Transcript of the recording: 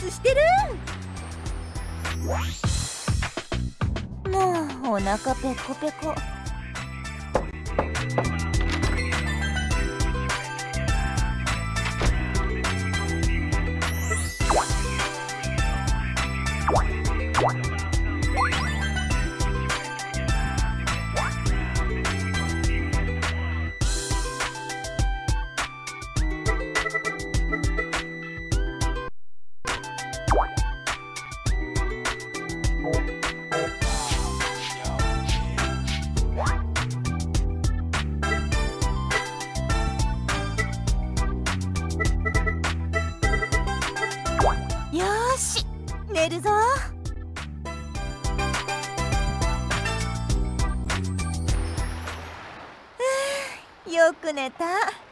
スしてる。もうお腹ペコペコ。し寝るぞ。よく寝た。